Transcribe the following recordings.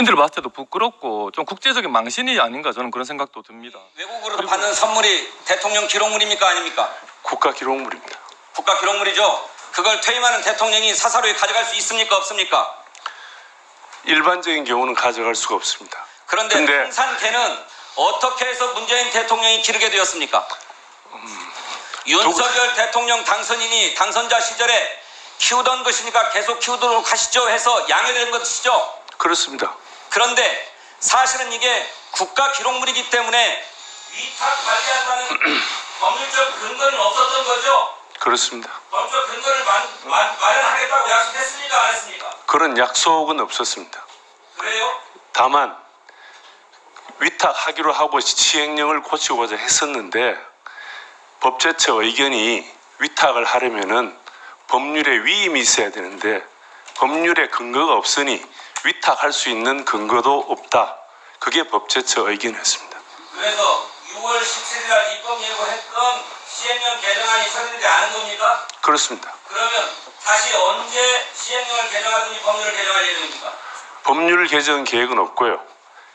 국민들 봤을 때도 부끄럽고 좀 국제적인 망신이 아닌가 저는 그런 생각도 듭니다. 외국으로 받는 선물이 대통령 기록물입니까 아닙니까? 국가 기록물입니다. 국가 기록물이죠. 그걸 퇴임하는 대통령이 사사로이 가져갈 수 있습니까 없습니까? 일반적인 경우는 가져갈 수가 없습니다. 그런데 근데- 풍산개는 어떻게 해서 문재인 대통령이 기르게 되었습니까? 윤석열 대통령 당선인이 당선자 시절에 키우던 것이니까 계속 키우도록 하시죠 해서 양해된 것이죠. 그렇습니다. 그런데 사실은 이게 국가 기록물이기 때문에 위탁 관리한다는 법률적 근거는 없었던 거죠. 그렇습니다. 법적 근거를 만, 마, 마련하겠다고 약속했습니까? 안 했습니까? 그런 약속은 없었습니다. 그래요? 다만 위탁하기로 하고 시행령을 고치고자 했었는데 법제처 의견이 위탁을 하려면은 법률에 위임이 있어야 되는데 법률에 근거가 없으니 위탁할 수 있는 근거도 없다. 그게 법제처 의견이었습니다. 그래서 6월 17일 날 입법 예고했던 시행령 개정안이 처리되지 않은 겁니까? 그렇습니다. 그러면 다시 언제 시행령을 개정하든지 법률을 개정할 예정입니까? 법률 개정 계획은 없고요.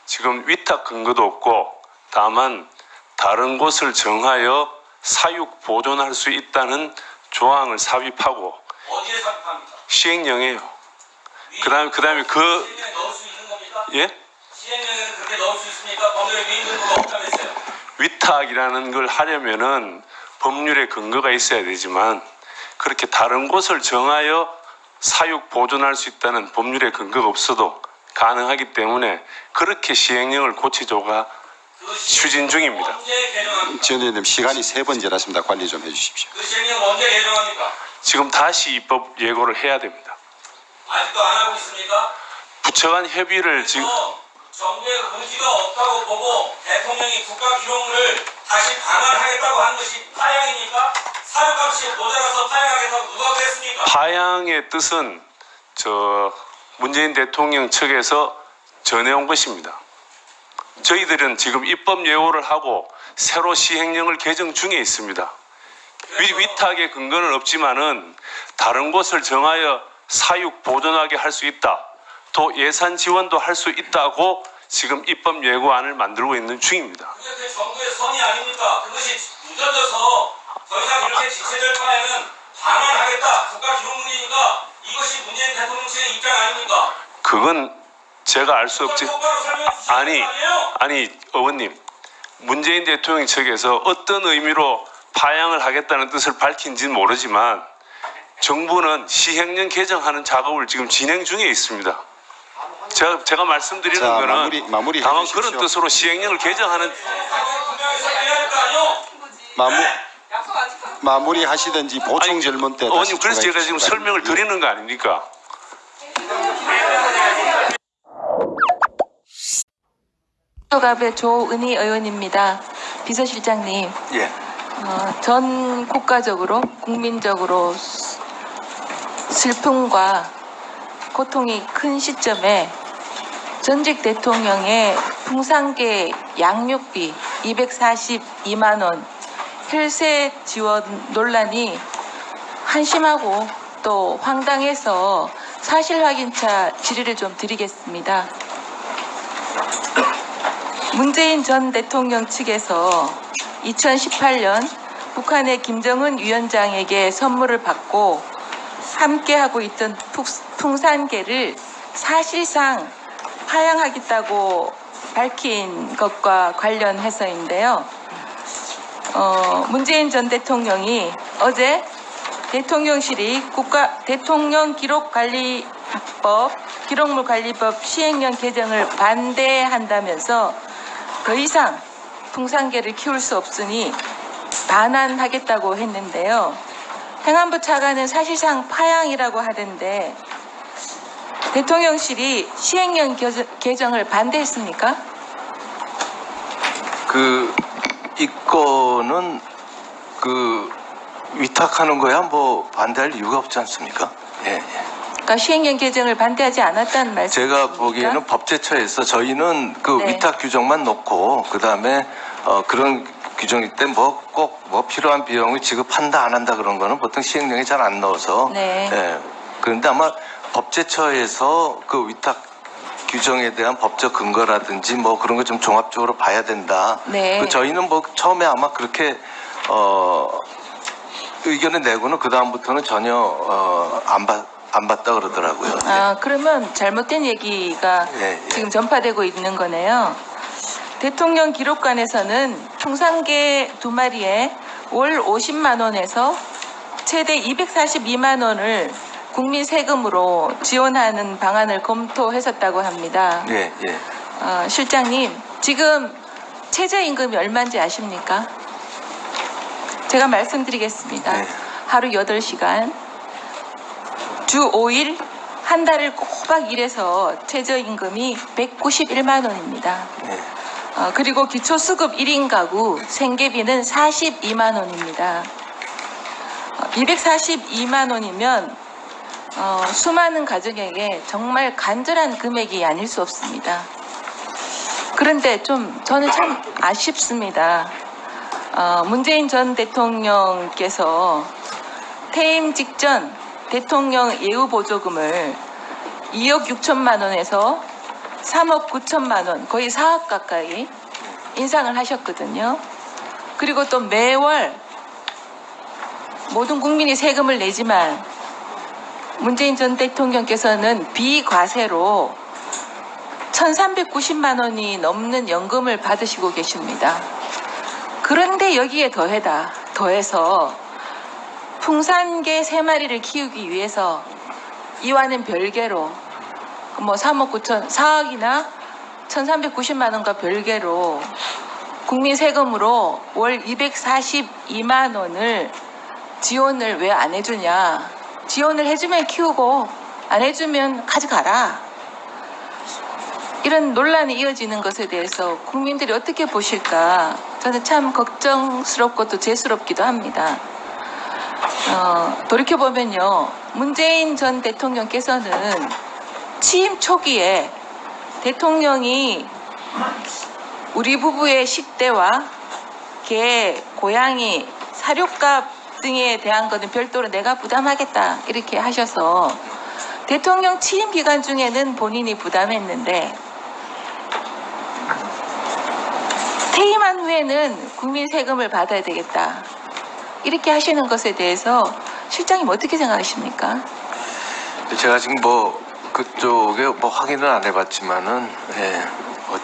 지금 위탁 근거도 없고 다만 다른 곳을 정하여 사육 보존할 수 있다는 조항을 삽입하고 어디에 삽입합니까? 시행령이에요. 그다음에 그다음에 그? 예? 위탁이라는 걸 하려면은 법률에 근거가 있어야 되지만 그렇게 다른 곳을 정하여 사육 보존할 수 있다는 법률에 근거가 없어도 가능하기 때문에 그렇게 시행령을 고치조가 그 추진 중입니다. 지원위원님 시간이 세 번째라십니다. 관리 좀 해주십시오. 그 시행령 언제 개정합니까? 지금 다시 입법 예고를 해야 됩니다. 아직도 안 하고 있습니까? 부처 간 협의를 지금 또 정부의 의지가 없다고 보고 대통령이 국가 기록물을 다시 반환하겠다고 한 것이 파양입니까? 사료값이 모자라서 파양하겠다고 누가 그랬습니까? 파양의 뜻은 저 문재인 대통령 측에서 전해온 것입니다. 저희들은 지금 입법 예고를 하고 새로 시행령을 개정 중에 있습니다. 위, 위탁의 근거는 없지만은 다른 곳을 정하여 사육 보존하게 할 수 있다. 또 예산 지원도 할 수 있다고 지금 입법 예고안을 만들고 있는 중입니다. 그게 그 정부의 선이 아닙니까? 그것이 늦어져서 더 이상 이렇게 지체될 바에는 반환하겠다. 국가 기록물이니까 이것이 문재인 대통령 측의 입장 아닙니까? 그건 제가 알 수 없지. 아니? 아니, 어머님. 문재인 대통령 측에서 어떤 의미로 파양을 하겠다는 뜻을 밝힌지는 모르지만 정부는 시행령 개정하는 작업을 지금 진행 중에 있습니다. 제가, 제가 말씀드리는 자, 거는 마무리- 마무리 다만 해주십시오. 그런 뜻으로 시행령을 개정하는? 마무, 마무리 하시든지 보충 아니, 질문 때 어머님 그래서 제가 지금 설명을 바랍니다. 드리는 거 아닙니까? 수갑의 조은희 의원입니다. 비서실장님, 예. 어, 전 국가적으로 국민적으로 수- 슬픔과 고통이 큰 시점에 전직 대통령의 풍산계 양육비 242만 원 혈세 지원 논란이 한심하고 또 황당해서 사실 확인차 질의를 좀 드리겠습니다. 문재인 전 대통령 측에서 2018년 북한의 김정은 위원장에게 선물을 받고 함께 하고 있던 푹- 풍산계를 사실상 파양하겠다고 밝힌 것과 관련해서인데요. 어, 문재인 전 대통령이 어제 대통령실이 국가 대통령 기록관리법 기록물관리법 시행령 개정을 반대한다면서 더 이상 풍산개를 키울 수 없으니 반환하겠다고 했는데요. 행안부 차관은 사실상 파양이라고 하던데 대통령실이 시행령 개정- 개정을 반대했습니까? 그, 이 건은 그 위탁하는 거야 뭐 반대할 이유가 없지 않습니까? 예, 예. 그러니까 시행령 개정을 반대하지 않았다는 말씀이십니까? 제가 보기에는 법제처에서 저희는 그 네. 위탁 규정만 놓고 그 다음에 어, 그런 규정일 때 뭐꼭뭐 필요한 비용을 지급한다 안 한다 그런 거는 보통 시행령에 잘 안 넣어서 네. 예. 그런데 아마 법제처에서 그 위탁 규정에 대한 법적 근거라든지 뭐 그런 거 좀 종합적으로 봐야 된다. 네. 그 저희는 뭐 처음에 아마 그렇게 어 의견을 내고는 그 다음부터는 전혀 어안 봤, 안 봤다 그러더라고요. 아, 그러면 잘못된 얘기가 예, 예. 지금 전파되고 있는 거네요. 대통령 기록관에서는 풍산개 두 마리에 월 50만 원에서 최대 242만 원을 국민 세금으로 지원하는 방안을 검토했었다고 합니다. 예, 예. 어, 실장님, 지금 최저임금이 얼마인지 아십니까? 제가 말씀드리겠습니다. 네. 하루 8시간, 주 5일, 한 달을 꼬박 일해서 최저임금이 191만 원입니다. 예. 어, 그리고 기초수급 1인 가구 생계비는 42만 원입니다. 어, 242만 원이면 어, 수많은 가정에게 정말 간절한 금액이 아닐 수 없습니다. 그런데 좀 저는 참 아쉽습니다. 어, 문재인 전 대통령께서 퇴임 직전 대통령 예우 보조금을 2억 6천만 원에서 3억 9천만 원, 거의 4억 가까이 인상을 하셨거든요. 그리고 또 매월 모든 국민이 세금을 내지만 문재인 전 대통령께서는 비과세로 1,390만 원이 넘는 연금을 받으시고 계십니다. 그런데 여기에 더해다 더해서 풍산개 세 마리를 키우기 위해서 이와는 별개로 뭐 3억 9천 4억이나 1,390만 원과 별개로 국민 세금으로 월 242만 원을 지원을 왜 안 해주냐? 지원을 해주면 키우고 안 해주면 가져가라. 이런 논란이 이어지는 것에 대해서 국민들이 어떻게 보실까? 저는 참 걱정스럽고 또 죄스럽기도 합니다. 어, 돌이켜보면요. 문재인 전 대통령께서는 취임 초기에 대통령이 우리 부부의 식대와 개, 고양이, 사료값 등에 대한 것은 별도로 내가 부담하겠다 이렇게 하셔서 대통령 취임 기간 중에는 본인이 부담했는데 퇴임한 후에는 국민 세금을 받아야 되겠다 이렇게 하시는 것에 대해서 실장님 어떻게 생각하십니까? 제가 지금 뭐 그쪽에 뭐 확인을 안 해봤지만은 예, 뭐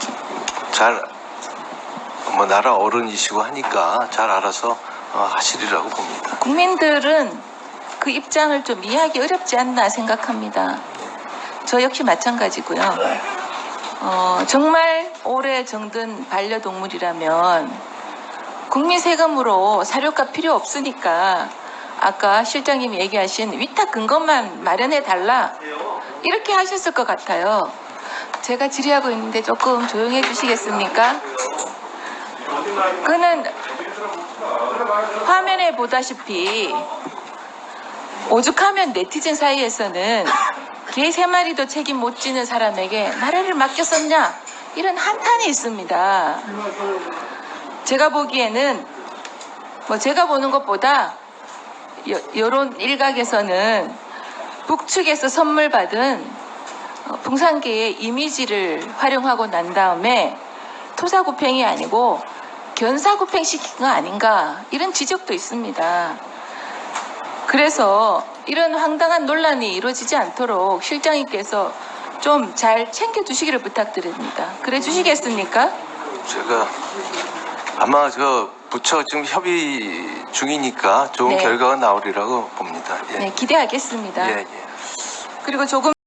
잘뭐 나라 어른이시고 하니까 잘 알아서 어, 하시리라고 봅니다. 국민들은 그 입장을 좀 이해하기 어렵지 않나 생각합니다. 저 역시 마찬가지고요. 어, 정말 오래 정든 반려동물이라면 국민 세금으로 사료값 필요 없으니까 아까 실장님이 얘기하신 위탁 근거만 마련해 달라 이렇게 하셨을 것 같아요. 제가 질의하고 있는데 조금 조용해 주시겠습니까? 그는 화면에 보다시피 오죽하면 네티즌 사이에서는 개 세 마리도 책임 못 지는 사람에게 나라를 맡겼었냐 이런 한탄이 있습니다. 제가 보기에는 뭐 제가 보는 것보다 여, 여론 일각에서는 북측에서 선물 받은 어, 풍산개의 이미지를 활용하고 난 다음에 토사구팽이 아니고 견사구팽 시킨 거 아닌가 이런 지적도 있습니다. 그래서 이런 황당한 논란이 이루어지지 않도록 실장님께서 좀 잘 챙겨주시기를 부탁드립니다. 그래 주시겠습니까? 제가 아마 저 부처 지금 협의 중이니까 좋은 네. 결과가 나오리라고 봅니다. 예. 네, 기대하겠습니다. 예, 예. 그리고 조금